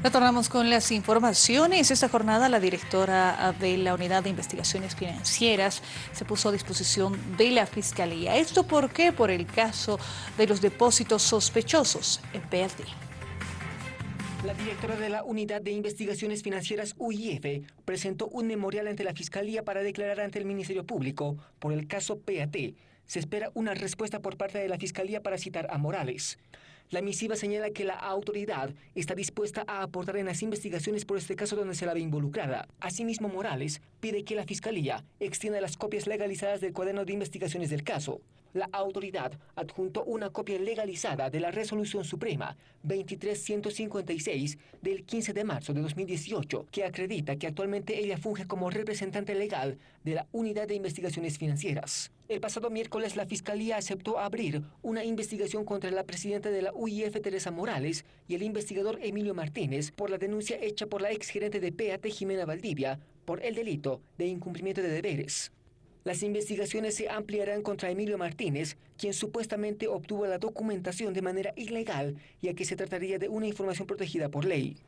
Retornamos con las informaciones. Esta jornada la directora de la Unidad de Investigaciones Financieras se puso a disposición de la Fiscalía. ¿Esto por qué? Por el caso de los depósitos sospechosos en PAT. La directora de la Unidad de Investigaciones Financieras UIF presentó un memorial ante la Fiscalía para declarar ante el Ministerio Público por el caso PAT. Se espera una respuesta por parte de la Fiscalía para citar a Morales. La misiva señala que la autoridad está dispuesta a aportar en las investigaciones por este caso donde se la ve involucrada. Asimismo, Morales pide que la Fiscalía extienda las copias legalizadas del cuaderno de investigaciones del caso. La autoridad adjuntó una copia legalizada de la Resolución Suprema 23156 del 15 de marzo de 2018 que acredita que actualmente ella funge como representante legal de la Unidad de Investigaciones Financieras. El pasado miércoles la Fiscalía aceptó abrir una investigación contra la presidenta de la UIF Teresa Morales y el investigador Emilio Martínez por la denuncia hecha por la exgerente de PAT Jimena Valdivia por el delito de incumplimiento de deberes. Las investigaciones se ampliarán contra Emilio Martínez, quien supuestamente obtuvo la documentación de manera ilegal, ya que se trataría de una información protegida por ley.